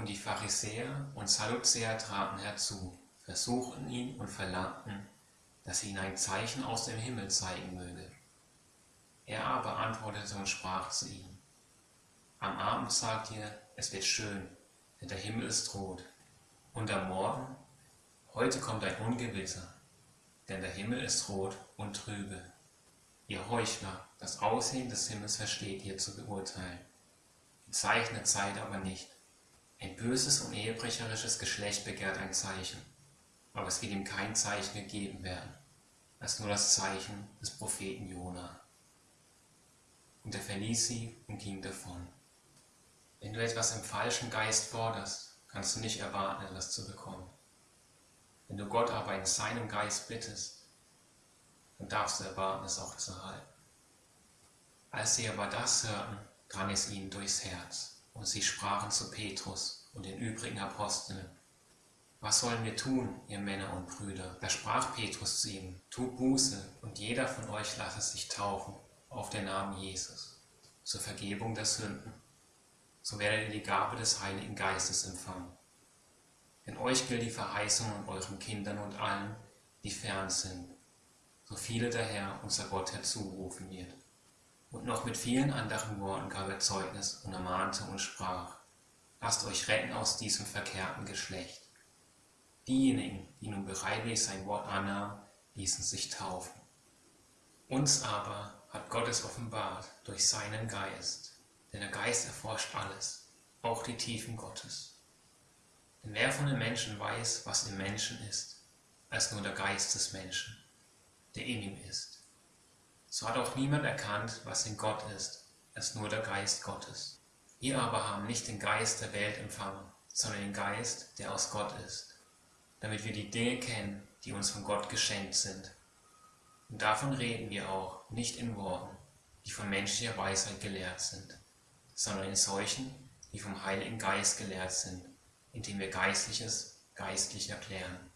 Und die Pharisäer und Sadduzäer traten herzu, versuchten ihn und verlangten, dass sie ihn ein Zeichen aus dem Himmel zeigen möge. Er aber antwortete und sprach zu ihnen, Am Abend sagt ihr, es wird schön, denn der Himmel ist rot. Und am Morgen, heute kommt ein Ungewitter, denn der Himmel ist rot und trübe. Ihr Heuchler, das Aussehen des Himmels versteht ihr zu beurteilen. Die Zeichen Zeit aber nicht. Ein böses und ehebrecherisches Geschlecht begehrt ein Zeichen, aber es wird ihm kein Zeichen gegeben werden, als nur das Zeichen des Propheten Jona. Und er verließ sie und ging davon. Wenn du etwas im falschen Geist forderst, kannst du nicht erwarten, etwas zu bekommen. Wenn du Gott aber in seinem Geist bittest, dann darfst du erwarten, es auch zu halten. Als sie aber das hörten, drang es ihnen durchs Herz, und sie sprachen zu Petrus und den übrigen Aposteln, was sollen wir tun, ihr Männer und Brüder? Da sprach Petrus zu ihnen, tut Buße, und jeder von euch lasse sich taufen auf den Namen Jesus, zur Vergebung der Sünden. So werdet ihr die Gabe des Heiligen Geistes empfangen. Denn euch gilt die Verheißung an euren Kindern und allen, die fern sind, so viele der Herr, unser Gott, herzurufen wird. Und noch mit vielen anderen Worten gab er Zeugnis und ermahnte und sprach, lasst euch retten aus diesem verkehrten Geschlecht. Diejenigen, die nun bereitwillig sein Wort annahmen, ließen sich taufen. Uns aber hat Gott es offenbart durch seinen Geist, denn der Geist erforscht alles, auch die Tiefen Gottes. Denn wer von den Menschen weiß, was im Menschen ist, als nur der Geist des Menschen? der in ihm ist. So hat auch niemand erkannt, was in Gott ist, als nur der Geist Gottes. Wir aber haben nicht den Geist der Welt empfangen, sondern den Geist, der aus Gott ist, damit wir die Dinge kennen, die uns von Gott geschenkt sind. Und davon reden wir auch nicht in Worten, die von menschlicher Weisheit gelehrt sind, sondern in solchen, die vom Heiligen Geist gelehrt sind, indem wir Geistliches geistlich erklären.